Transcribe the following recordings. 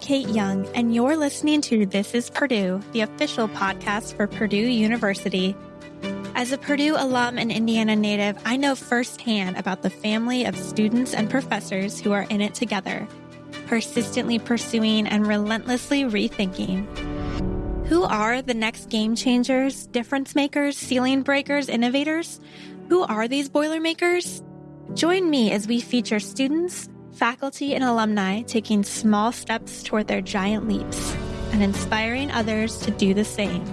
Kate Young, and you're listening to This is Purdue, the official podcast for Purdue University. As a Purdue alum and Indiana native, I know firsthand about the family of students and professors who are in it together, persistently pursuing and relentlessly rethinking. Who are the next game changers, difference makers, ceiling breakers, innovators? Who are these Boilermakers? Join me as we feature students, faculty, and alumni taking small steps toward their giant leaps and inspiring others to do the same.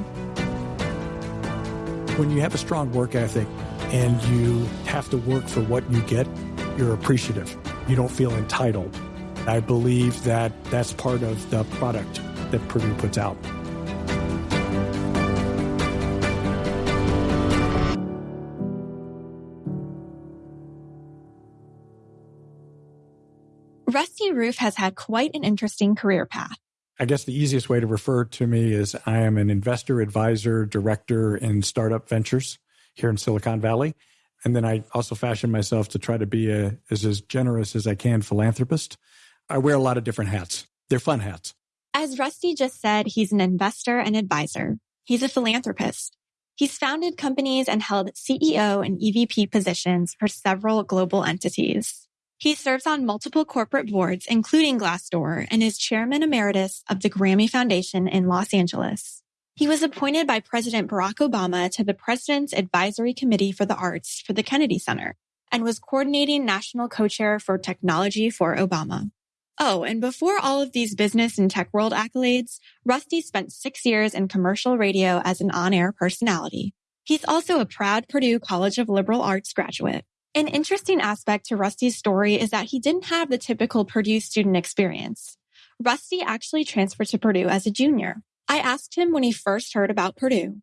When you have a strong work ethic and you have to work for what you get, you're appreciative. You don't feel entitled. I believe that that's part of the product that Purdue puts out. Rusty Rueff has had quite an interesting career path. I guess the easiest way to refer to me is I am an investor, advisor, director in startup ventures here in Silicon Valley. And then I also fashion myself to try to be a, as, as generous as I can philanthropist. I wear a lot of different hats. They're fun hats. As Rusty just said, he's an investor and advisor. He's a philanthropist. He's founded companies and held CEO and EVP positions for several global entities. He serves on multiple corporate boards, including Glassdoor, and is chairman emeritus of the Grammy Foundation in Los Angeles. He was appointed by President Barack Obama to the President's Advisory Committee for the Arts for the Kennedy Center and was coordinating national co-chair for technology for Obama. Oh, and before all of these business and tech world accolades, Rusty spent six years in commercial radio as an on-air personality. He's also a proud Purdue College of Liberal Arts graduate. An interesting aspect to Rusty's story is that he didn't have the typical Purdue student experience. Rusty actually transferred to Purdue as a junior. I asked him when he first heard about Purdue.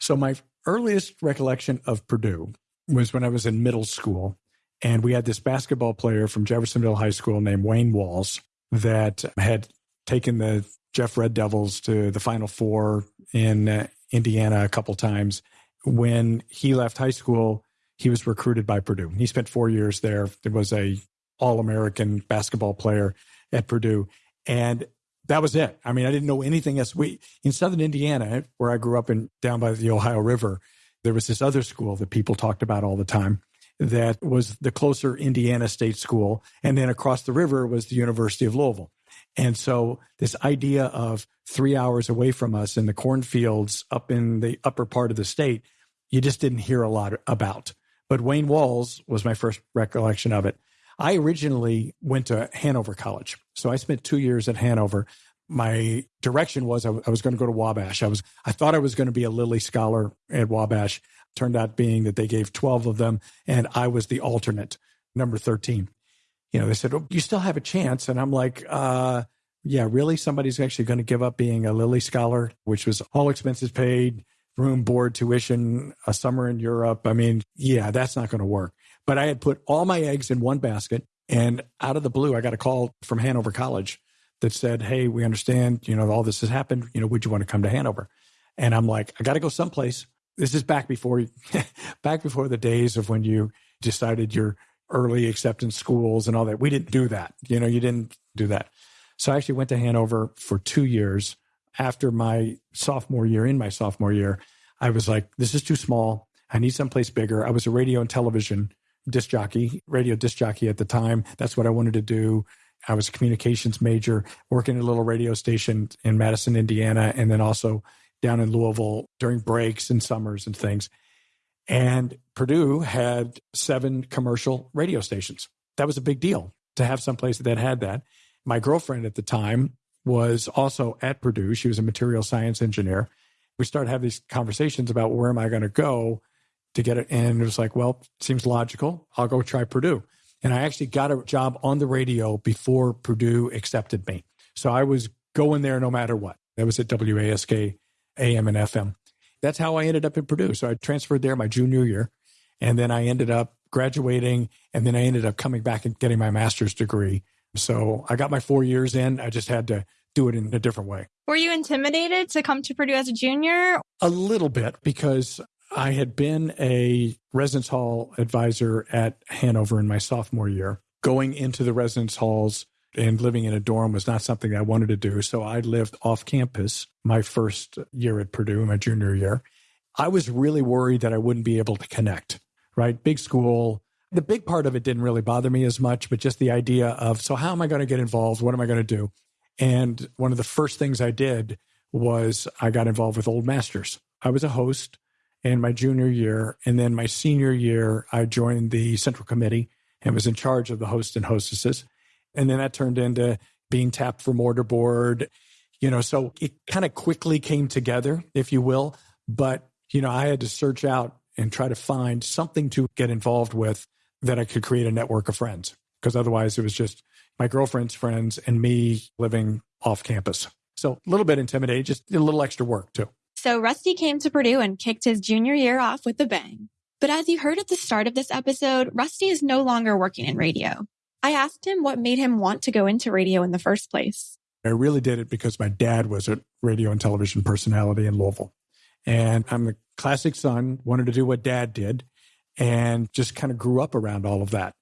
So, my earliest recollection of Purdue was when I was in middle school. And we had this basketball player from Jeffersonville High School named Wayne Walls that had taken the Jeff Red Devils to the Final Four in uh, Indiana a couple times. When he left high school, he was recruited by Purdue. He spent four years there. There was a All American basketball player at Purdue, and that was it. I mean, I didn't know anything else. We in Southern Indiana, where I grew up in down by the Ohio River, there was this other school that people talked about all the time. That was the closer Indiana State School, and then across the river was the University of Louisville. And so this idea of three hours away from us in the cornfields up in the upper part of the state, you just didn't hear a lot about but Wayne Walls was my first recollection of it. I originally went to Hanover College. So I spent two years at Hanover. My direction was I, w- I was going to go to Wabash. I was I thought I was going to be a Lilly Scholar at Wabash. Turned out being that they gave 12 of them and I was the alternate, number 13. You know, they said, oh, you still have a chance. And I'm like, uh, yeah, really? Somebody's actually going to give up being a Lilly Scholar, which was all expenses paid, room, board, tuition, a summer in Europe. I mean, yeah, that's not going to work. But I had put all my eggs in one basket. And out of the blue, I got a call from Hanover College that said, Hey, we understand, you know, all this has happened. You know, would you want to come to Hanover? And I'm like, I got to go someplace. This is back before, back before the days of when you decided your early acceptance schools and all that. We didn't do that. You know, you didn't do that. So I actually went to Hanover for two years after my sophomore year, in my sophomore year, I was like, this is too small. I need someplace bigger. I was a radio and television disc jockey, radio disc jockey at the time. That's what I wanted to do. I was a communications major, working at a little radio station in Madison, Indiana, and then also down in Louisville during breaks and summers and things. And Purdue had seven commercial radio stations. That was a big deal to have someplace that had that. My girlfriend at the time was also at Purdue. She was a material science engineer. We started having these conversations about where am I going to go to get it. And it was like, well, seems logical. I'll go try Purdue. And I actually got a job on the radio before Purdue accepted me. So I was going there no matter what. That was at WASK AM and FM. That's how I ended up at Purdue. So I transferred there my junior year. And then I ended up graduating. And then I ended up coming back and getting my master's degree so I got my four years in. I just had to do it in a different way. Were you intimidated to come to Purdue as a junior? A little bit because I had been a residence hall advisor at Hanover in my sophomore year. Going into the residence halls, and living in a dorm was not something I wanted to do. So I lived off campus my first year at Purdue, my junior year. I was really worried that I wouldn't be able to connect, right? Big school. The big part of it didn't really bother me as much, but just the idea of, so how am I going to get involved? What am I going to do? And one of the first things I did was I got involved with Old Masters. I was a host in my junior year. And then my senior year, I joined the central committee and was in charge of the host and hostesses. And then that turned into being tapped for mortarboard, you know, so it kind of quickly came together, if you will. But, you know, I had to search out and try to find something to get involved with that I could create a network of friends because otherwise it was just my girlfriend's friends and me living off campus. So a little bit intimidating, just a little extra work too. So Rusty came to Purdue and kicked his junior year off with a bang. But as you heard at the start of this episode, Rusty is no longer working in radio. I asked him what made him want to go into radio in the first place. I really did it because my dad was a radio and television personality in Louisville. And I'm the classic son, wanted to do what dad did, and just kind of grew up around all of that.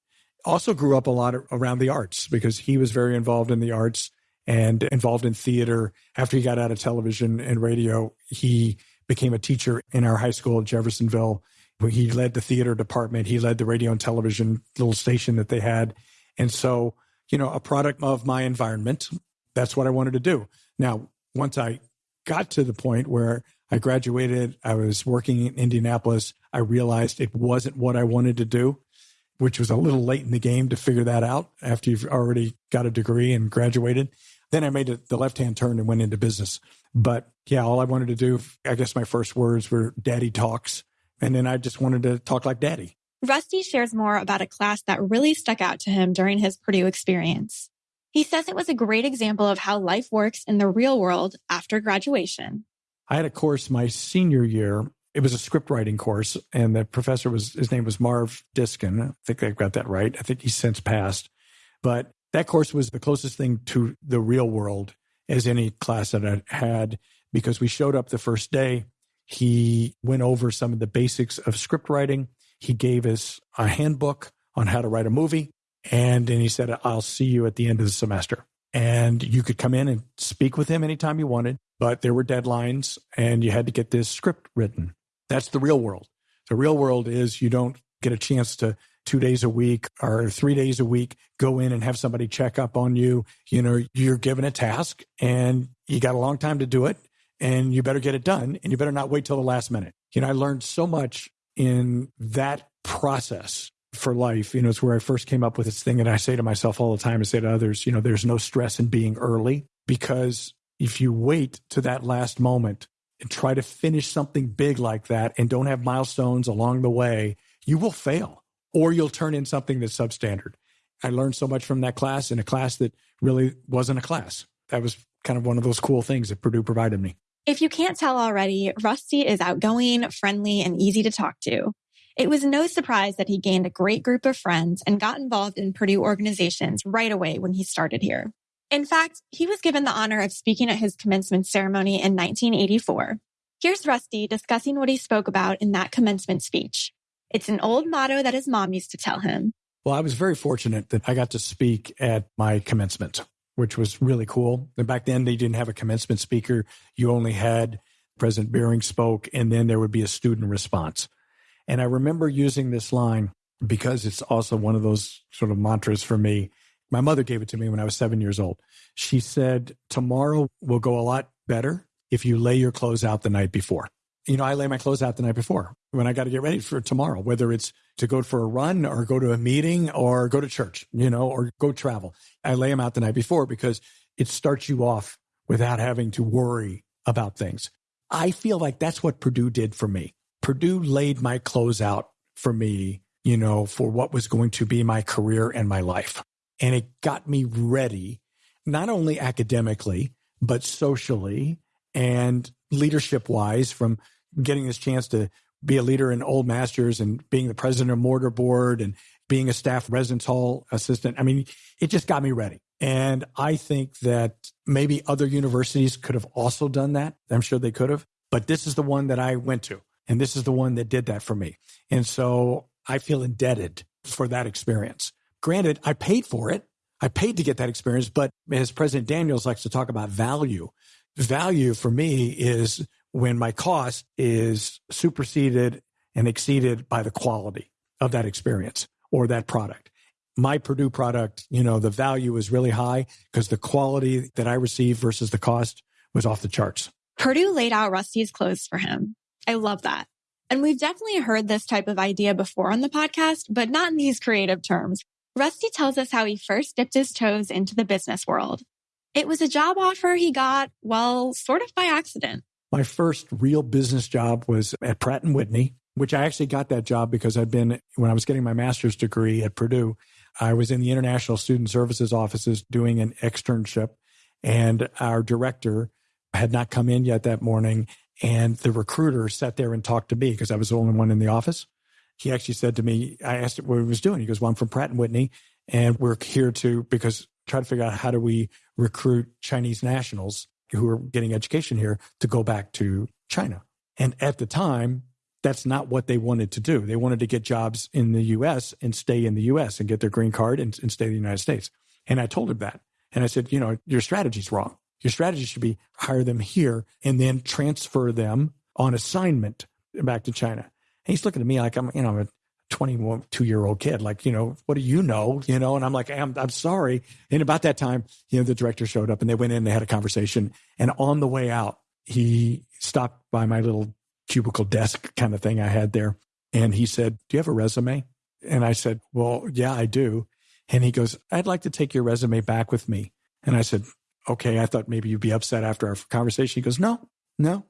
Also, grew up a lot around the arts because he was very involved in the arts and involved in theater. After he got out of television and radio, he became a teacher in our high school at Jeffersonville. He led the theater department. He led the radio and television little station that they had. And so, you know, a product of my environment, that's what I wanted to do. Now, once I got to the point where I graduated, I was working in Indianapolis, I realized it wasn't what I wanted to do which was a little late in the game to figure that out after you've already got a degree and graduated. Then I made the left hand turn and went into business. But yeah, all I wanted to do, I guess my first words were daddy talks. And then I just wanted to talk like daddy. Rusty shares more about a class that really stuck out to him during his Purdue experience. He says it was a great example of how life works in the real world after graduation. I had a course my senior year. It was a script writing course, and the professor was his name was Marv Diskin. I think I've got that right. I think he's since passed. But that course was the closest thing to the real world as any class that I had because we showed up the first day. He went over some of the basics of script writing. He gave us a handbook on how to write a movie. And then he said, I'll see you at the end of the semester. And you could come in and speak with him anytime you wanted, but there were deadlines and you had to get this script written. That's the real world. The real world is you don't get a chance to two days a week or three days a week, go in and have somebody check up on you. You know, you're given a task and you got a long time to do it and you better get it done and you better not wait till the last minute. You know, I learned so much in that process for life. You know, it's where I first came up with this thing. And I say to myself all the time, I say to others, you know, there's no stress in being early because if you wait to that last moment and try to finish something big like that and don't have milestones along the way, you will fail or you'll turn in something that's substandard. I learned so much from that class in a class that really wasn't a class. That was kind of one of those cool things that Purdue provided me. If you can't tell already, Rusty is outgoing, friendly, and easy to talk to. It was no surprise that he gained a great group of friends and got involved in Purdue organizations right away when he started here. In fact, he was given the honor of speaking at his commencement ceremony in 1984. Here's Rusty discussing what he spoke about in that commencement speech. It's an old motto that his mom used to tell him. Well, I was very fortunate that I got to speak at my commencement, which was really cool. And back then, they didn't have a commencement speaker. You only had President Beering spoke, and then there would be a student response. And I remember using this line because it's also one of those sort of mantras for me. My mother gave it to me when I was seven years old. She said, Tomorrow will go a lot better if you lay your clothes out the night before you know, I lay my clothes out the night before when I got to get ready for tomorrow, whether it's to go for a run or go to a meeting or go to church, you know, or go travel. I lay them out the night before because it starts you off without having to worry about things. I feel like that's what Purdue did for me. Purdue laid my clothes out for me, you know, for what was going to be my career and my life. And it got me ready, not only academically, but socially and leadership wise from getting this chance to be a leader in Old Masters and being the president of Mortar Board and being a staff residence hall assistant. I mean, it just got me ready. And I think that maybe other universities could have also done that. I'm sure they could have, but this is the one that I went to. And this is the one that did that for me. And so I feel indebted for that experience. Granted, I paid for it. I paid to get that experience, but as President Daniels likes to talk about value, value for me is when my cost is superseded and exceeded by the quality of that experience or that product. My Purdue product, you know, the value is really high because the quality that I received versus the cost was off the charts. Purdue laid out Rusty's clothes for him. I love that. And we've definitely heard this type of idea before on the podcast, but not in these creative terms. Rusty tells us how he first dipped his toes into the business world. It was a job offer he got, well, sort of by accident. My first real business job was at Pratt and Whitney, which I actually got that job because I'd been, when I was getting my master's degree at Purdue, I was in the International Student Services offices doing an externship, and our director had not come in yet that morning. And the recruiter sat there and talked to me because I was the only one in the office. He actually said to me, I asked him what he was doing. He goes, Well, I'm from Pratt and Whitney, and we're here to because try to figure out how do we recruit Chinese nationals who are getting education here to go back to China. And at the time, that's not what they wanted to do. They wanted to get jobs in the US and stay in the US and get their green card and, and stay in the United States. And I told him that. And I said, you know, your strategy's wrong. Your strategy should be hire them here and then transfer them on assignment back to China. And he's looking at me like I'm, you know, a 22 year old kid. Like, you know, what do you know? You know, and I'm like, I'm, I'm sorry. And about that time, you know, the director showed up and they went in, they had a conversation. And on the way out, he stopped by my little cubicle desk kind of thing I had there. And he said, Do you have a resume? And I said, Well, yeah, I do. And he goes, I'd like to take your resume back with me. And I said, Okay, I thought maybe you'd be upset after our conversation. He goes, No, no,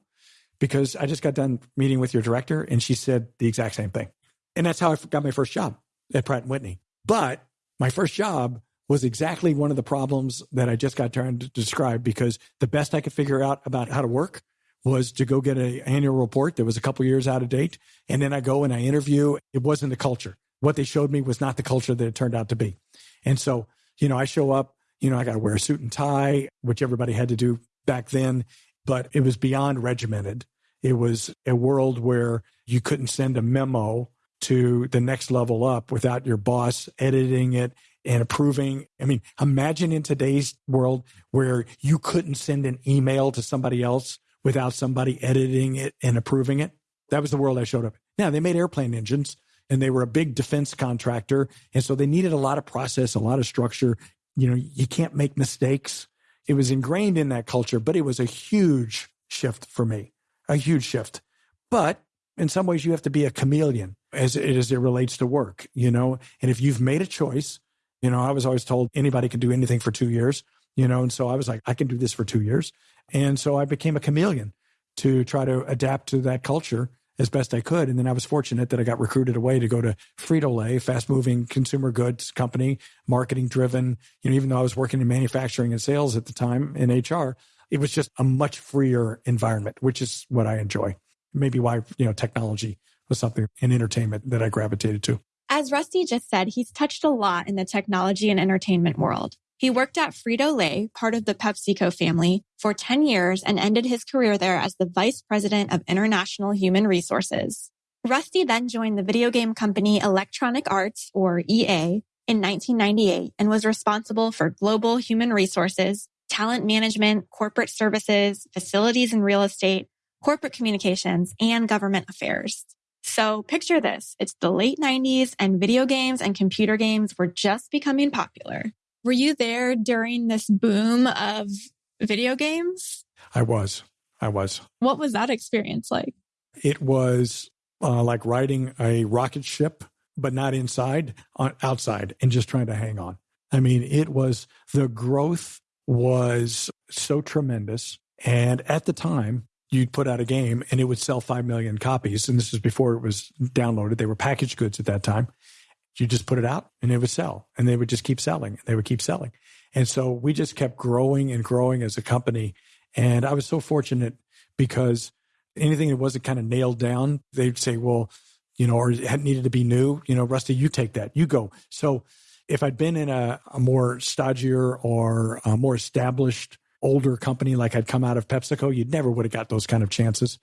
because I just got done meeting with your director and she said the exact same thing. And that's how I got my first job at Pratt Whitney. But my first job was exactly one of the problems that I just got trying to describe because the best I could figure out about how to work was to go get an annual report that was a couple years out of date. And then I go and I interview. It wasn't the culture. What they showed me was not the culture that it turned out to be. And so, you know, I show up, you know, I got to wear a suit and tie, which everybody had to do back then, but it was beyond regimented. It was a world where you couldn't send a memo to the next level up without your boss editing it and approving. I mean, imagine in today's world where you couldn't send an email to somebody else without somebody editing it and approving it. That was the world I showed up. Now, they made airplane engines and they were a big defense contractor. And so they needed a lot of process, a lot of structure. You know, you can't make mistakes. It was ingrained in that culture, but it was a huge shift for me, a huge shift. But in some ways, you have to be a chameleon as it, as it relates to work, you know? And if you've made a choice, you know, I was always told anybody can do anything for two years, you know? And so I was like, I can do this for two years. And so I became a chameleon to try to adapt to that culture as best I could. And then I was fortunate that I got recruited away to go to Frito Lay, fast moving consumer goods company, marketing driven. You know, even though I was working in manufacturing and sales at the time in HR, it was just a much freer environment, which is what I enjoy. Maybe why, you know, technology was something in entertainment that I gravitated to. As Rusty just said, he's touched a lot in the technology and entertainment world. He worked at Frito Lay, part of the PepsiCo family, for 10 years and ended his career there as the vice president of international human resources. Rusty then joined the video game company Electronic Arts, or EA, in 1998 and was responsible for global human resources, talent management, corporate services, facilities and real estate, corporate communications, and government affairs. So picture this. It's the late 90s and video games and computer games were just becoming popular. Were you there during this boom of video games? I was. I was. What was that experience like? It was uh, like riding a rocket ship, but not inside, on, outside, and just trying to hang on. I mean, it was the growth was so tremendous. And at the time, you'd put out a game and it would sell 5 million copies. And this is before it was downloaded. They were packaged goods at that time. You just put it out and it would sell and they would just keep selling. They would keep selling. And so we just kept growing and growing as a company. And I was so fortunate because anything that wasn't kind of nailed down, they'd say, well, you know, or it needed to be new, you know, Rusty, you take that, you go. So if I'd been in a, a more stodgier or more established older company like I'd come out of PepsiCo, you'd never would have got those kind of chances.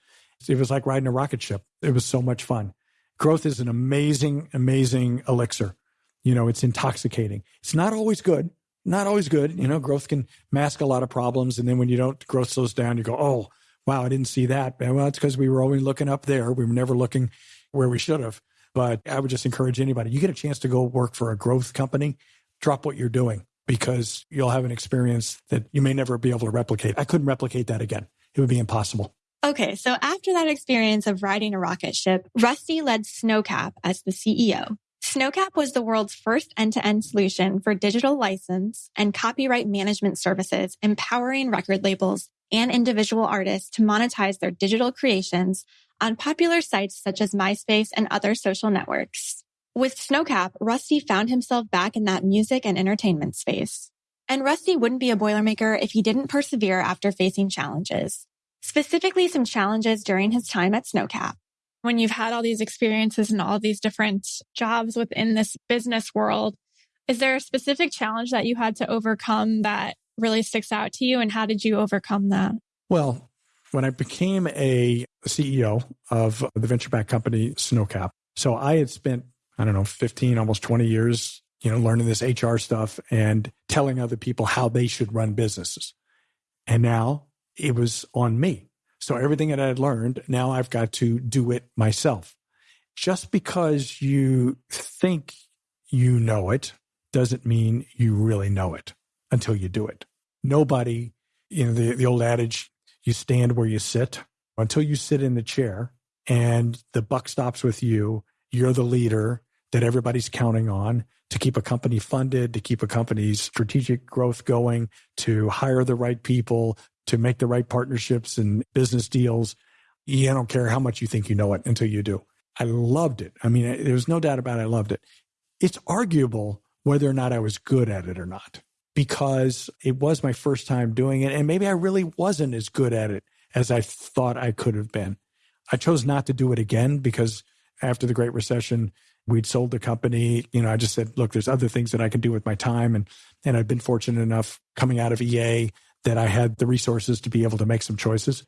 It was like riding a rocket ship. It was so much fun. Growth is an amazing, amazing elixir. You know, it's intoxicating. It's not always good. not always good. You know, growth can mask a lot of problems. And then when you don't, growth slows down, you go, oh, wow, I didn't see that. Well, it's because we were always looking up there. We were never looking where we should have. But I would just encourage anybody, you get a chance to go work for a growth company, drop what you're doing because you'll have an experience that you may never be able to replicate. I couldn't replicate that again. It would be impossible. Okay, so after that experience of riding a rocket ship, Rusty led Snowcap as the CEO. Snowcap was the world's first end-to-end solution for digital license and copyright management services, empowering record labels and individual artists to monetize their digital creations on popular sites such as MySpace and other social networks. With Snowcap, Rusty found himself back in that music and entertainment space. And Rusty wouldn't be a Boilermaker if he didn't persevere after facing challenges, specifically some challenges during his time at Snowcap. When you've had all these experiences and all these different jobs within this business world, is there a specific challenge that you had to overcome that really sticks out to you? And how did you overcome that? Well, when I became a CEO of the venture back company Snowcap, so I had spent, I don't know, 15, almost 20 years, you know, learning this HR stuff and telling other people how they should run businesses. And now it was on me. So everything that I had learned, now I've got to do it myself. Just because you think you know it doesn't mean you really know it until you do it. Nobody, you know, the, the old adage, you stand where you sit until you sit in the chair and the buck stops with you. You're the leader that everybody's counting on to keep a company funded, to keep a company's strategic growth going, to hire the right people, to make the right partnerships and business deals. You don't care how much you think you know it until you do. I loved it. I mean, there's no doubt about it. I loved it. It's arguable whether or not I was good at it or not because it was my first time doing it. And maybe I really wasn't as good at it as I thought I could have been. I chose not to do it again because after the Great Recession, we'd sold the company. You know, I just said, look, there's other things that I can do with my time. And, and I've been fortunate enough coming out of EA that I had the resources to be able to make some choices.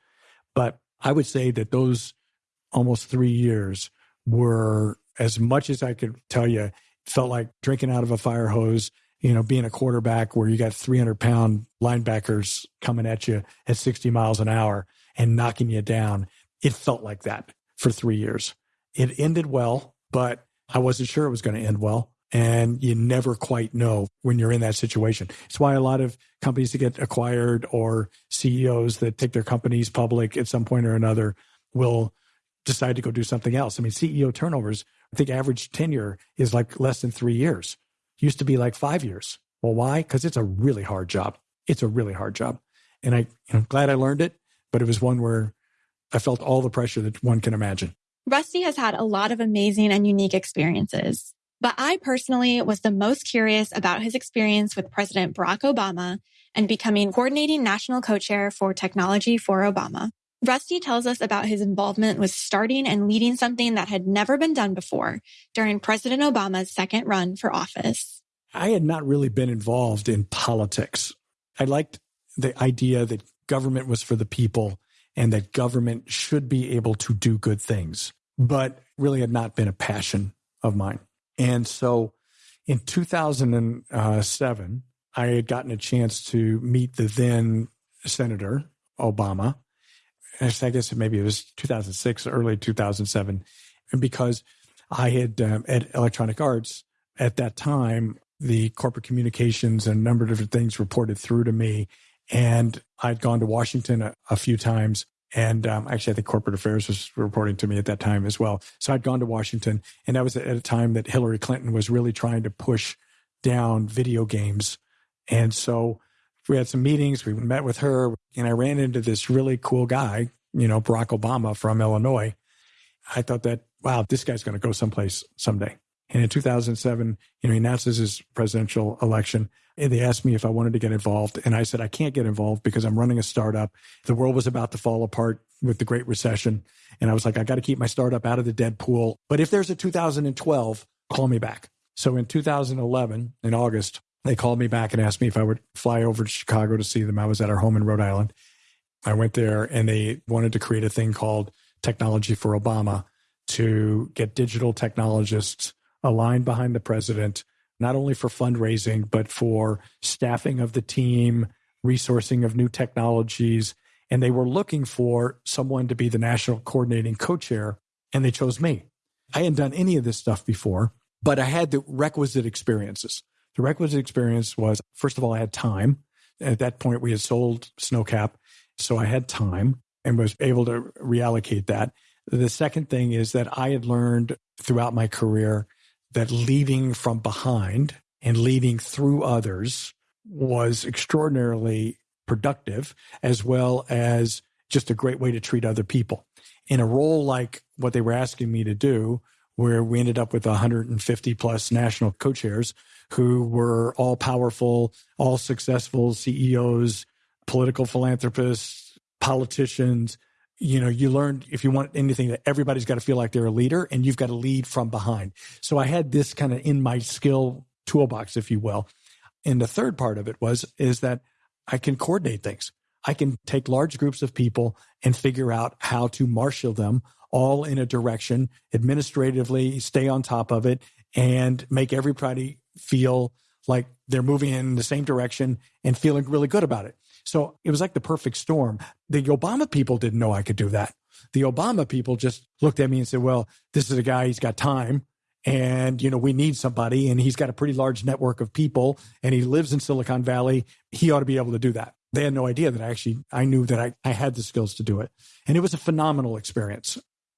But I would say that those almost three years were as much as I could tell you, felt like drinking out of a fire hose, you know, being a quarterback where you got 300 pound linebackers coming at you at 60 miles an hour and knocking you down. It felt like that for three years. It ended well, but I wasn't sure it was going to end well. And you never quite know when you're in that situation. It's why a lot of companies that get acquired or CEOs that take their companies public at some point or another will decide to go do something else. I mean, CEO turnovers, I think average tenure is like less than three years. Used to be like five years. Well, why? Because it's a really hard job. It's a really hard job. And I, am glad I learned it, but it was one where I felt all the pressure that one can imagine. Rusty has had a lot of amazing and unique experiences. But I personally was the most curious about his experience with President Barack Obama and becoming coordinating national co-chair for technology for Obama. Rusty tells us about his involvement with starting and leading something that had never been done before during President Obama's second run for office. I had not really been involved in politics. I liked the idea that government was for the people and that government should be able to do good things, but really had not been a passion of mine. And so in 2007, I had gotten a chance to meet the then Senator Obama. I guess maybe it was 2006, early 2007. And because I had um, at Electronic Arts at that time, the corporate communications and a number of different things reported through to me. And I'd gone to Washington a, a few times and um, actually, I think corporate affairs was reporting to me at that time as well. So I'd gone to Washington, and that was at a time that Hillary Clinton was really trying to push down video games. And so we had some meetings, we met with her, and I ran into this really cool guy, you know, Barack Obama from Illinois. I thought that, wow, this guy's going to go someplace someday. And in 2007, you know, he announces his presidential election. And they asked me if I wanted to get involved. And I said, I can't get involved because I'm running a startup. The world was about to fall apart with the Great Recession. And I was like, I got to keep my startup out of the dead pool. But if there's a 2012, call me back. So in 2011, in August, they called me back and asked me if I would fly over to Chicago to see them. I was at our home in Rhode Island. I went there and they wanted to create a thing called Technology for Obama to get digital technologists aligned behind the president not only for fundraising, but for staffing of the team, resourcing of new technologies. And they were looking for someone to be the national coordinating co chair, and they chose me. I hadn't done any of this stuff before, but I had the requisite experiences. The requisite experience was, first of all, I had time. At that point, we had sold Snowcap. So I had time and was able to reallocate that. The second thing is that I had learned throughout my career that leading from behind and leading through others was extraordinarily productive, as well as just a great way to treat other people. In a role like what they were asking me to do, where we ended up with 150 plus national co chairs who were all powerful, all successful CEOs, political philanthropists, politicians. You know, you learned if you want anything that everybody's got to feel like they're a leader and you've got to lead from behind. So I had this kind of in my skill toolbox, if you will. And the third part of it was, is that I can coordinate things. I can take large groups of people and figure out how to marshal them all in a direction, administratively stay on top of it, and make everybody feel like they're moving in the same direction and feeling really good about it. So it was like the perfect storm. The Obama people didn't know I could do that. The Obama people just looked at me and said, well, this is a guy, he's got time. And, you know, we need somebody. And he's got a pretty large network of people and he lives in Silicon Valley. He ought to be able to do that. They had no idea that I actually, I knew that I, I had the skills to do it. And it was a phenomenal experience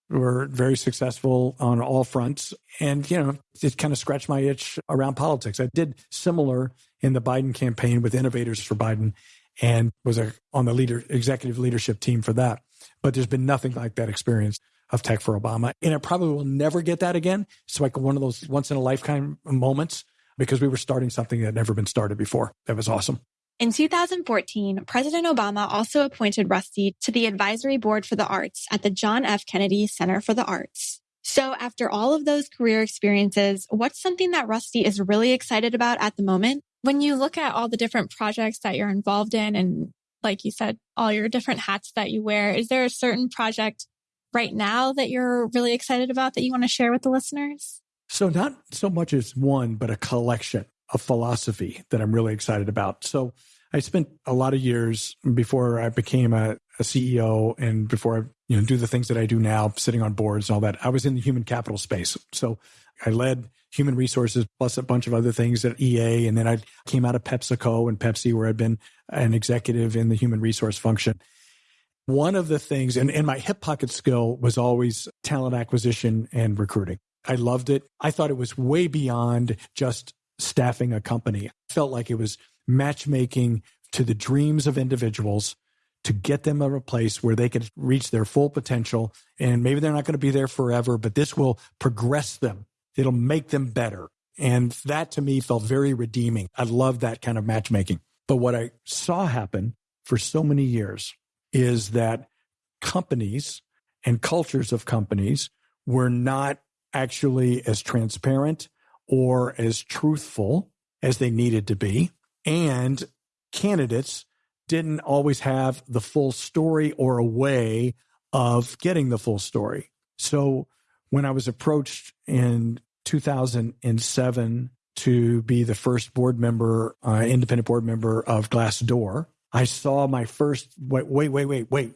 We were very successful on all fronts. And, you know, it kind of scratched my itch around politics. I did similar in the Biden campaign with Innovators for Biden and was a, on the leader executive leadership team for that. But there's been nothing like that experience of Tech for Obama. And I probably will never get that again. It's like one of those once in a lifetime moments because we were starting something that had never been started before. That was awesome. In 2014, President Obama also appointed Rusty to the advisory board for the arts at the John F. Kennedy Center for the Arts. So after all of those career experiences, what's something that Rusty is really excited about at the moment? When you look at all the different projects that you're involved in and like you said, all your different hats that you wear, is there a certain project right now that you're really excited about that you want to share with the listeners? So not so much as one, but a collection a philosophy that I'm really excited about. So I spent a lot of years before I became a, a, CEO and before I you know do the things that I do now, sitting on boards and all that. I was in the human capital space. So I led human resources plus a bunch of other things at EA, and then I came out of PepsiCo and Pepsi, where I'd been an executive in the human resource function. One of the things, and, and my hip pocket skill was always talent acquisition and recruiting. I loved it. I thought it was way beyond just staffing a company. I felt like it was matchmaking to the dreams of individuals to get them a place where they could reach their full potential. And maybe they're not going to be there forever, but this will progress them. It'll make them better. And that to me felt very redeeming. I love that kind of matchmaking. But what I saw happen for so many years is that companies and cultures of companies were not actually as transparent or as truthful as they needed to be. And candidates didn't always have the full story or a way of getting the full story. So when I was approached in 2007 to be the first board member, uh, independent board member of Glassdoor, I saw my first wait, wait, wait, wait, wait.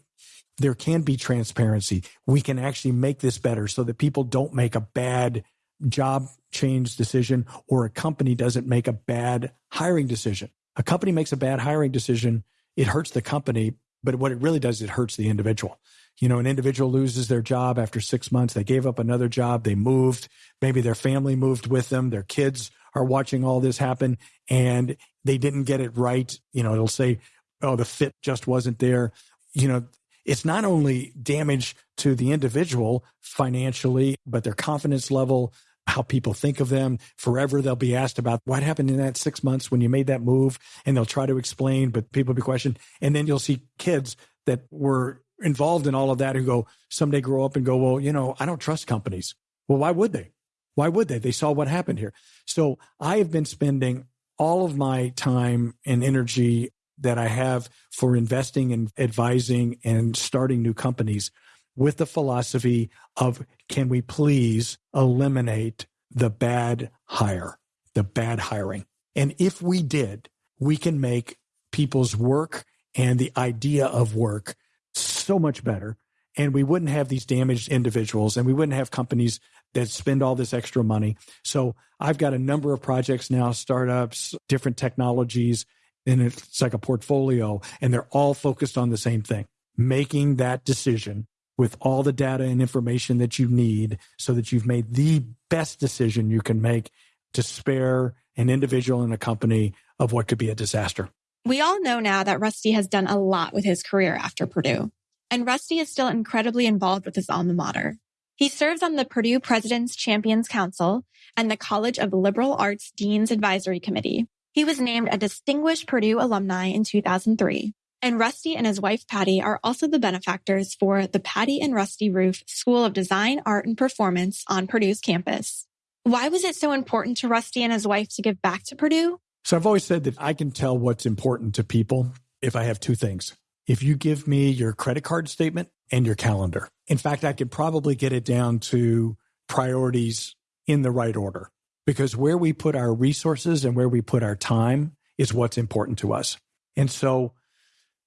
There can be transparency. We can actually make this better so that people don't make a bad job change decision or a company doesn't make a bad hiring decision. A company makes a bad hiring decision, it hurts the company, but what it really does, is it hurts the individual. You know, an individual loses their job after six months. They gave up another job. They moved. Maybe their family moved with them. Their kids are watching all this happen and they didn't get it right. You know, it'll say, oh, the fit just wasn't there. You know, it's not only damage to the individual financially, but their confidence level, how people think of them. Forever, they'll be asked about what happened in that six months when you made that move, and they'll try to explain, but people be questioned. And then you'll see kids that were involved in all of that who go someday grow up and go, well, you know, I don't trust companies. Well, why would they? Why would they? They saw what happened here. So I have been spending all of my time and energy that I have for investing and advising and starting new companies with the philosophy of can we please eliminate the bad hire, the bad hiring. And if we did, we can make people's work and the idea of work so much better. And we wouldn't have these damaged individuals and we wouldn't have companies that spend all this extra money. So I've got a number of projects now, startups, different technologies, and it's like a portfolio, and they're all focused on the same thing making that decision with all the data and information that you need so that you've made the best decision you can make to spare an individual and a company of what could be a disaster. We all know now that Rusty has done a lot with his career after Purdue. And Rusty is still incredibly involved with his alma mater. He serves on the Purdue President's Champions Council and the College of Liberal Arts Dean's Advisory Committee. He was named a distinguished Purdue alumni in 2003. And Rusty and his wife Patti are also the benefactors for the Patti and Rusty Rueff School of Design, Art, and Performance on Purdue's campus. Why was it so important to Rusty and his wife to give back to Purdue? So I've always said that I can tell what's important to people if I have two things. If you give me your credit card statement and your calendar. In fact, I could probably get it down to priorities in the right order because where we put our resources and where we put our time is what's important to us. And so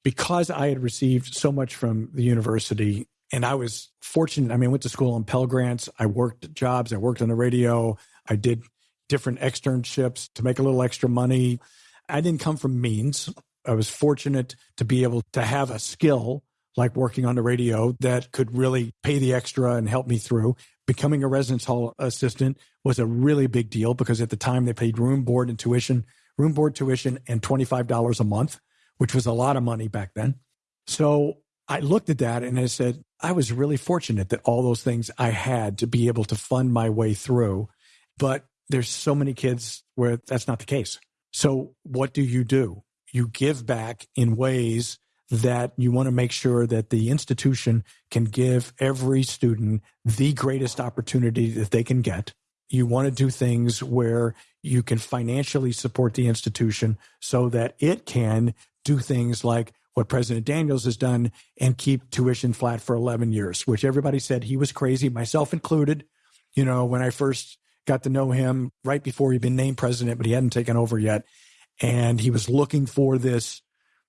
because I had received so much from the university and I was fortunate. I mean, I went to school on Pell Grants. I worked jobs. I worked on the radio. I did different externships to make a little extra money. I didn't come from means. I was fortunate to be able to have a skill like working on the radio that could really pay the extra and help me through. Becoming a residence hall assistant was a really big deal because at the time they paid room, board, and tuition, room, board, tuition, and $25 a month which was a lot of money back then. So I looked at that and I said, I was really fortunate that all those things I had to be able to fund my way through. But there's so many kids where that's not the case. So what do you do? You give back in ways that you want to make sure that the institution can give every student the greatest opportunity that they can get. You want to do things where you can financially support the institution so that it can do things like what President Daniels has done and keep tuition flat for 11 years, which everybody said he was crazy, myself included. You know, when I first got to know him right before he'd been named president, but he hadn't taken over yet. And he was looking for this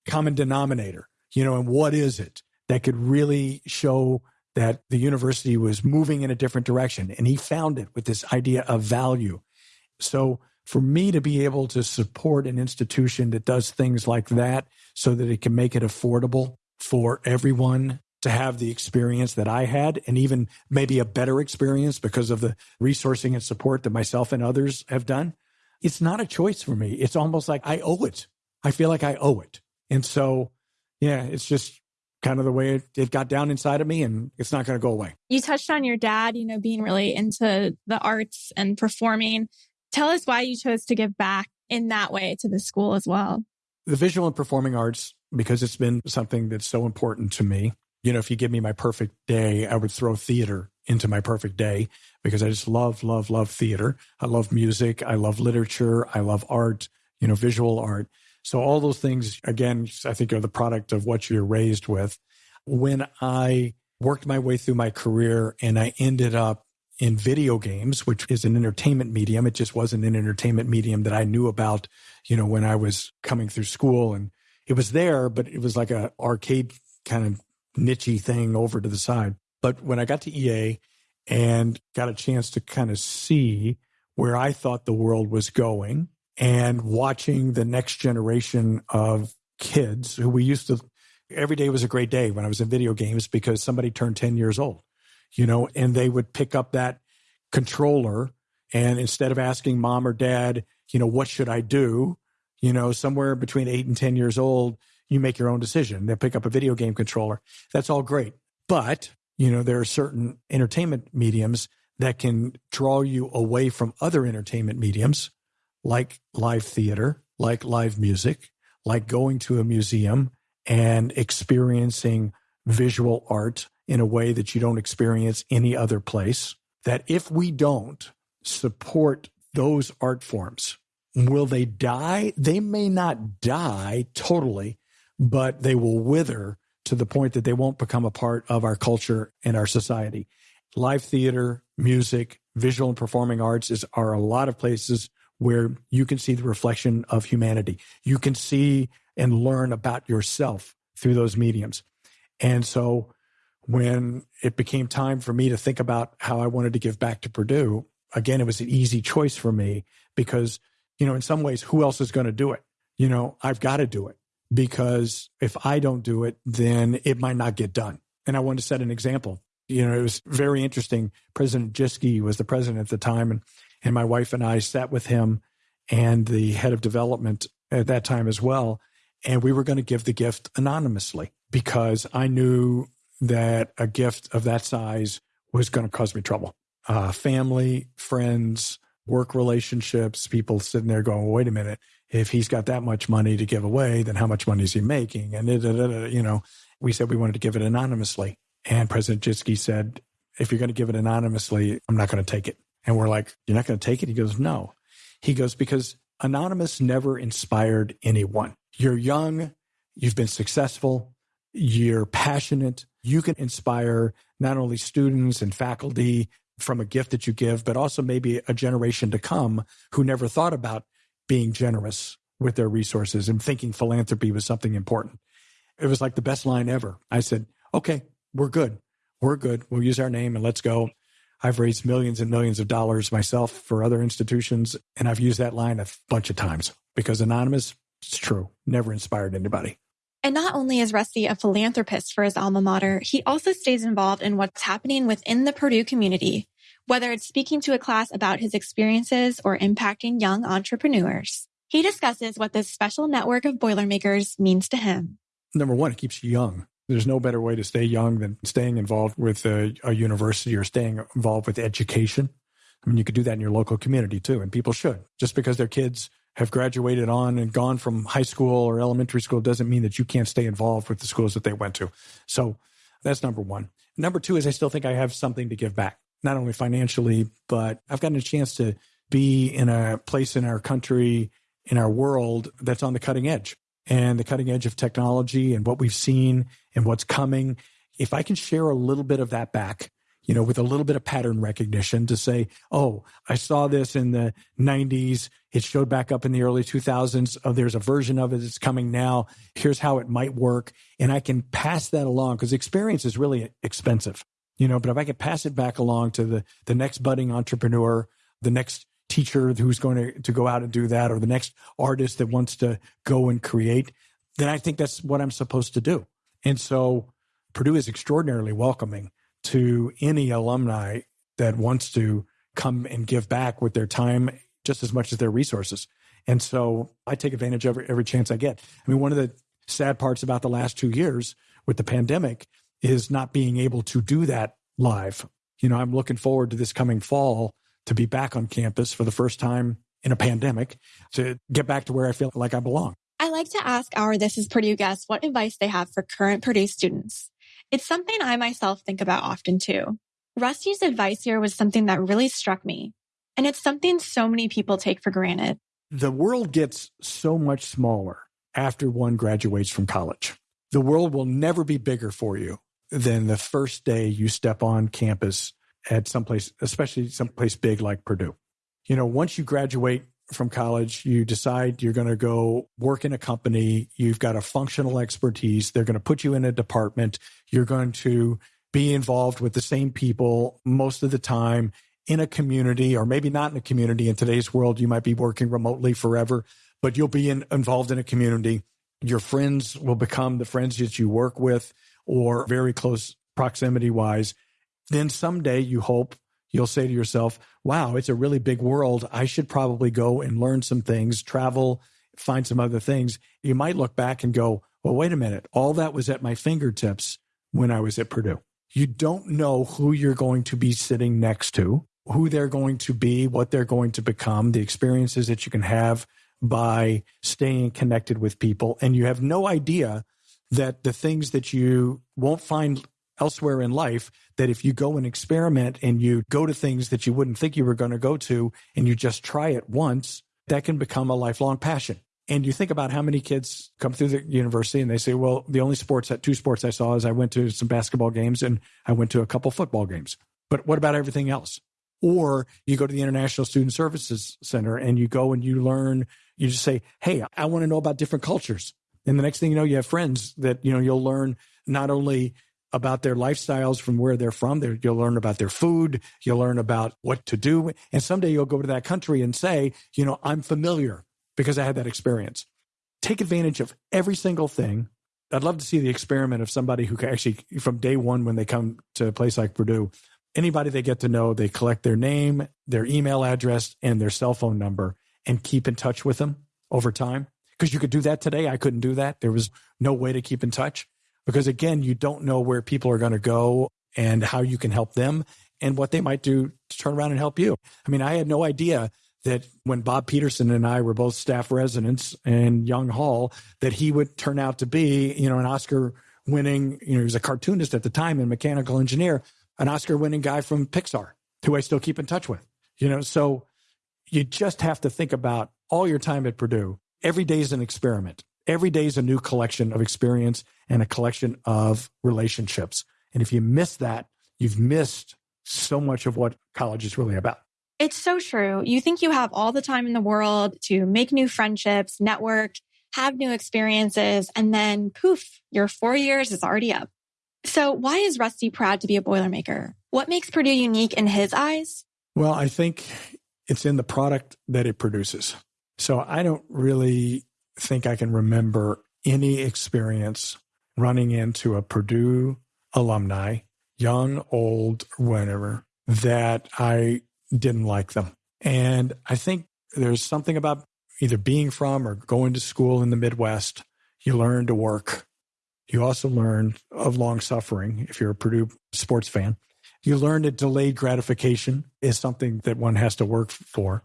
common denominator, you know, and what is it that could really show that the university was moving in a different direction? And he found it with this idea of value. So for me to be able to support an institution that does things like that so that it can make it affordable for everyone to have the experience that I had and even maybe a better experience because of the resourcing and support that myself and others have done. It's not a choice for me. It's almost like I owe it. I feel like I owe it. And so, yeah, it's just kind of the way it, it got down inside of me and it's not going to go away. You touched on your dad, you know, being really into the arts and performing. Tell us why you chose to give back in that way to the school as well. The visual and performing arts, because it's been something that's so important to me. You know, if you give me my perfect day, I would throw theater into my perfect day because I just love, love, love theater. I love music. I love literature. I love art, you know, visual art. So all those things, again, I think are the product of what you're raised with. When I worked my way through my career and I ended up in video games, which is an entertainment medium. It just wasn't an entertainment medium that I knew about, you know, when I was coming through school. And it was there, but it was like a arcade kind of nichey thing over to the side. But when I got to EA and got a chance to kind of see where I thought the world was going and watching the next generation of kids who we used to every day was a great day when I was in video games because somebody turned 10 years old you know, and they would pick up that controller and instead of asking mom or dad, you know, what should I do? You know, somewhere between eight and 10 years old, you make your own decision. They pick up a video game controller. That's all great. But, you know, there are certain entertainment mediums that can draw you away from other entertainment mediums like live theater, like live music, like going to a museum and experiencing visual art in a way that you don't experience any other place. That if we don't support those art forms, will they die? They may not die totally, but they will wither to the point that they won't become a part of our culture and our society. Live theater, music, visual and performing arts is, are a lot of places where you can see the reflection of humanity. You can see and learn about yourself through those mediums. And so when it became time for me to think about how I wanted to give back to Purdue, again, it was an easy choice for me because, you know, in some ways, who else is going to do it? You know, I've got to do it because if I don't do it, then it might not get done. And I wanted to set an example. You know, it was very interesting. President Jischke was the president at the time, and, and my wife and I sat with him and the head of development at that time as well. And we were going to give the gift anonymously because I knew that a gift of that size was going to cause me trouble. Uh, family, friends, work relationships, people sitting there going, well, wait a minute, if he's got that much money to give away, then how much money is he making? And, you know, we said we wanted to give it anonymously. And President Jischke said, if you're going to give it anonymously, I'm not going to take it. And we're like, you're not going to take it? He goes, no. He goes, because anonymous never inspired anyone. You're young, you've been successful, you're passionate, you can inspire not only students and faculty from a gift that you give, but also maybe a generation to come who never thought about being generous with their resources and thinking philanthropy was something important. It was like the best line ever. I said, okay, we're good. We're good. We'll use our name and let's go. I've raised millions and millions of dollars myself for other institutions, and I've used that line a bunch of times because anonymous, it's true, never inspired anybody. And not only is Rusty a philanthropist for his alma mater, he also stays involved in what's happening within the Purdue community, whether it's speaking to a class about his experiences or impacting young entrepreneurs. He discusses what this special network of Boilermakers means to him. Number one, it keeps you young. There's no better way to stay young than staying involved with a, a university or staying involved with education. I mean, you could do that in your local community too, and people should. Just because their kids have graduated on and gone from high school or elementary school doesn't mean that you can't stay involved with the schools that they went to. So that's number one. Number two is I still think I have something to give back, not only financially, but I've gotten a chance to be in a place in our country, in our world that's on the cutting edge and the cutting edge of technology and what we've seen and what's coming. If I can share a little bit of that back, you know, with a little bit of pattern recognition to say, oh, I saw this in the 90s. It showed back up in the early 2000s. Oh, there's a version of it that's coming now. Here's how it might work. And I can pass that along because experience is really expensive, you know, but if I can pass it back along to the, the next budding entrepreneur, the next teacher who's going to, to go out and do that, or the next artist that wants to go and create, then I think that's what I'm supposed to do. And so Purdue is extraordinarily welcoming to any alumni that wants to come and give back with their time just as much as their resources. And so I take advantage of every, every chance I get. I mean, one of the sad parts about the last two years with the pandemic is not being able to do that live. You know, I'm looking forward to this coming fall to be back on campus for the first time in a pandemic to get back to where I feel like I belong. I like to ask our This is Purdue guests what advice they have for current Purdue students. It's something I myself think about often too. Rusty's advice here was something that really struck me. And it's something so many people take for granted. The world gets so much smaller after one graduates from college. The world will never be bigger for you than the first day you step on campus at someplace, especially someplace big like Purdue. You know, once you graduate from college, you decide you're going to go work in a company, you've got a functional expertise, they're going to put you in a department, you're going to be involved with the same people most of the time in a community, or maybe not in a community. In today's world, you might be working remotely forever, but you'll be in, involved in a community. Your friends will become the friends that you work with or very close proximity wise. Then someday you hope you'll say to yourself, wow, it's a really big world. I should probably go and learn some things, travel, find some other things. You might look back and go, well, wait a minute. All that was at my fingertips when I was at Purdue. You don't know who you're going to be sitting next to, who they're going to be, what they're going to become, the experiences that you can have by staying connected with people. And you have no idea that the things that you won't find elsewhere in life that if you go and experiment and you go to things that you wouldn't think you were going to go to and you just try it once, that can become a lifelong passion. And you think about how many kids come through the university and they say, well, the only sports, that two sports I saw is I went to some basketball games and I went to a couple football games. But what about everything else? Or you go to the International Student Services Center and you go and you learn, you just say, Hey, I want to know about different cultures. And the next thing you know, you have friends that, you know, you'll learn not only about their lifestyles from where they're from. You'll learn about their food. You'll learn about what to do. And someday you'll go to that country and say, you know, I'm familiar because I had that experience. Take advantage of every single thing. I'd love to see the experiment of somebody who can actually, from day one, when they come to a place like Purdue, anybody they get to know, they collect their name, their email address, and their cell phone number and keep in touch with them over time. Because you could do that today. I couldn't do that. There was no way to keep in touch because again, you don't know where people are going to go and how you can help them and what they might do to turn around and help you. I mean, I had no idea that when Bob Peterson and I were both staff residents in Young Hall, that he would turn out to be, you know, an Oscar winning, you know, he was a cartoonist at the time and mechanical engineer, an Oscar winning guy from Pixar, who I still keep in touch with. You know, so you just have to think about all your time at Purdue. Every day is an experiment. Every day is a new collection of experience and a collection of relationships. And if you miss that, you've missed so much of what college is really about. It's so true. You think you have all the time in the world to make new friendships, network, have new experiences, and then poof, your four years is already up. So why is Rusty proud to be a Boilermaker? What makes Purdue unique in his eyes? Well, I think it's in the product that it produces. So I don't really think I can remember any experience running into a Purdue alumni, young, old, whatever, that I didn't like them. And I think there's something about either being from or going to school in the Midwest. You learn to work. You also learn of long suffering if you're a Purdue sports fan. You learn that delayed gratification is something that one has to work for.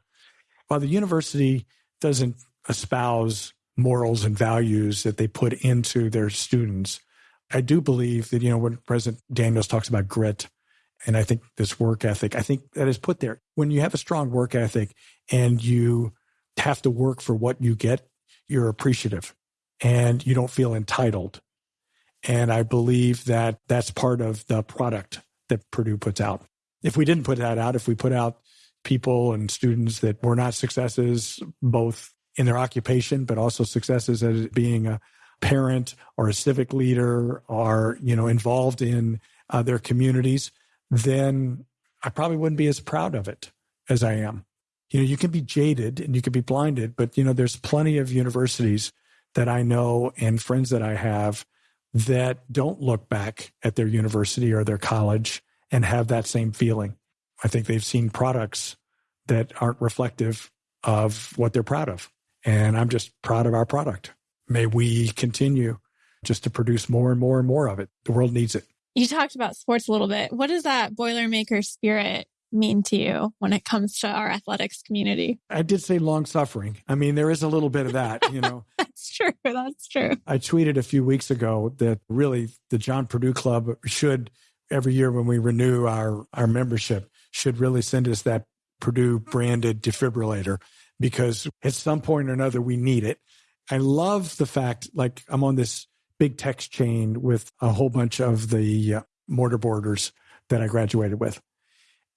While the university doesn't espouse morals and values that they put into their students. I do believe that, you know, when President Daniels talks about grit, and I think this work ethic, I think that is put there. When you have a strong work ethic and you have to work for what you get, you're appreciative and you don't feel entitled. And I believe that that's part of the product that Purdue puts out. If we didn't put that out, if we put out people and students that were not successes, both in their occupation, but also successes as being a parent or a civic leader or, you know, involved in uh, their communities, then I probably wouldn't be as proud of it as I am. You know, you can be jaded and you can be blinded, but, you know, there's plenty of universities that I know and friends that I have that don't look back at their university or their college and have that same feeling. I think they've seen products that aren't reflective of what they're proud of. And I'm just proud of our product. May we continue just to produce more and more and more of it. The world needs it. You talked about sports a little bit. What does that Boilermaker spirit mean to you when it comes to our athletics community? I did say long suffering. I mean, there is a little bit of that, you know. That's true. That's true. I tweeted a few weeks ago that really the John Purdue Club should every year when we renew our our membership should really send us that Purdue branded defibrillator because at some point or another we need it. I love the fact, like I'm on this big text chain with a whole bunch of the uh, mortarboarders that I graduated with,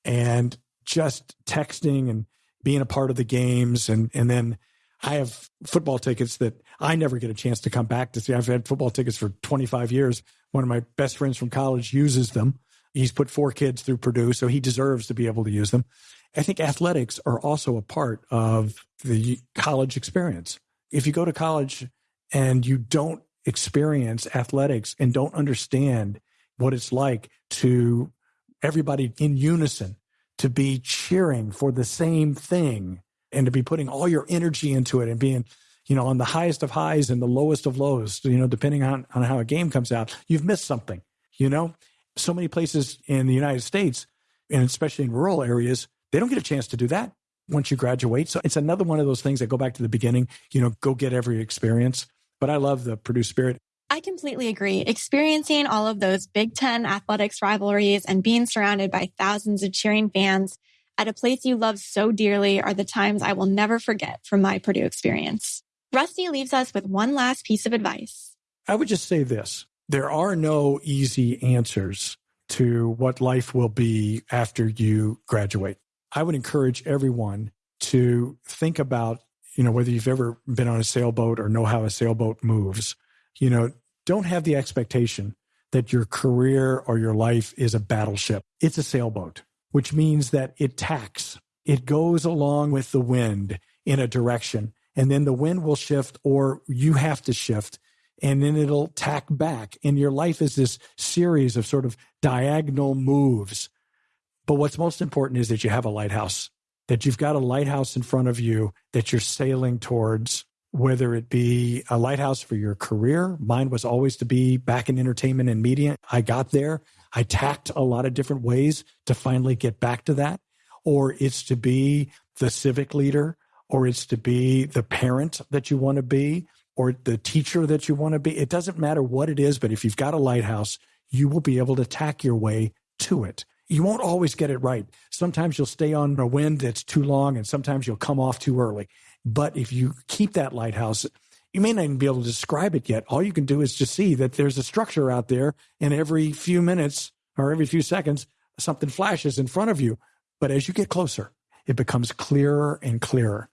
and just texting and being a part of the games, and and then I have football tickets that I never get a chance to come back to see. I've had football tickets for 25 years. One of my best friends from college uses them. He's put four kids through Purdue, so he deserves to be able to use them. I think athletics are also a part of the college experience. If you go to college and you don't experience athletics and don't understand what it's like to everybody in unison to be cheering for the same thing and to be putting all your energy into it and being you know on the highest of highs and the lowest of lows you know depending on, on how a game comes out you've missed something you know so many places in the united states and especially in rural areas they don't get a chance to do that once you graduate. So it's another one of those things that go back to the beginning, you know, go get every experience. But I love the Purdue spirit. I completely agree. Experiencing all of those Big Ten athletics rivalries and being surrounded by thousands of cheering fans at a place you love so dearly are the times I will never forget from my Purdue experience. Rusty leaves us with one last piece of advice. I would just say this. There are no easy answers to what life will be after you graduate. I would encourage everyone to think about, you know, whether you've ever been on a sailboat or know how a sailboat moves, you know, don't have the expectation that your career or your life is a battleship. It's a sailboat, which means that it tacks. It goes along with the wind in a direction and then the wind will shift or you have to shift and then it'll tack back. And your life is this series of sort of diagonal moves. But what's most important is that you have a lighthouse, that you've got a lighthouse in front of you that you're sailing towards whether it be a lighthouse for your career. Mine was always to be back in entertainment and media. I got there. I tacked a lot of different ways to finally get back to that. Or it's to be the civic leader, or it's to be the parent that you want to be, or the teacher that you want to be. It doesn't matter what it is, but if you've got a lighthouse, you will be able to tack your way to it. You won't always get it right. Sometimes you'll stay on a wind that's too long, and sometimes you'll come off too early. But if you keep that lighthouse, you may not even be able to describe it yet. All you can do is just see that there's a structure out there, and every few minutes or every few seconds, something flashes in front of you. But as you get closer, it becomes clearer and clearer.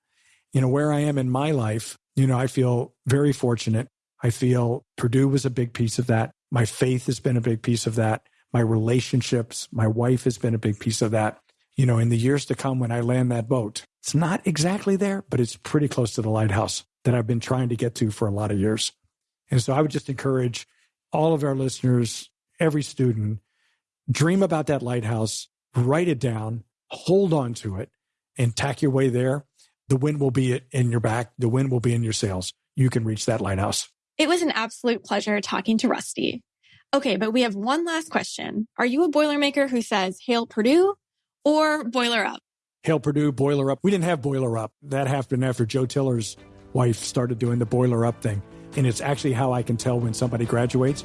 You know, where I am in my life, you know, I feel very fortunate. I feel Purdue was a big piece of that. My faith has been a big piece of that. My relationships, my wife has been a big piece of that you know, in the years to come when I land that boat. It's not exactly there, but it's pretty close to the lighthouse that I've been trying to get to for a lot of years. And so I would just encourage all of our listeners, every student, dream about that lighthouse, write it down, hold on to it, and tack your way there. The wind will be in your back, the wind will be in your sails. You can reach that lighthouse. It was an absolute pleasure talking to Rusty. Okay, but we have one last question. Are you a Boilermaker who says, Hail Purdue or Boiler Up? Hail Purdue, Boiler Up. We didn't have Boiler Up. That happened after Joe Tiller's wife started doing the Boiler Up thing. And it's actually how I can tell when somebody graduates.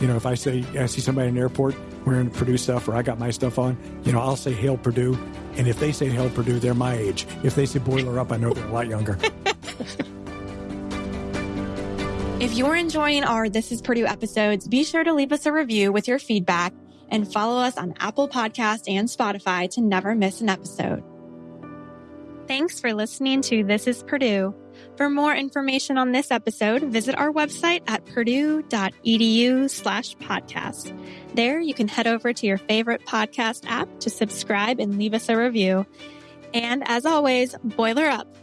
You know, if I say, I see somebody in the airport wearing Purdue stuff or I got my stuff on, you know, I'll say Hail Purdue. And if they say Hail Purdue, they're my age. If they say Boiler Up, I know they're a lot younger. if you're enjoying our This is Purdue episodes, be sure to leave us a review with your feedback and follow us on Apple Podcast and Spotify to never miss an episode. Thanks for listening to This is Purdue. For more information on this episode, visit our website at purdue.edu slash podcast. There you can head over to your favorite podcast app to subscribe and leave us a review. And as always, boiler up.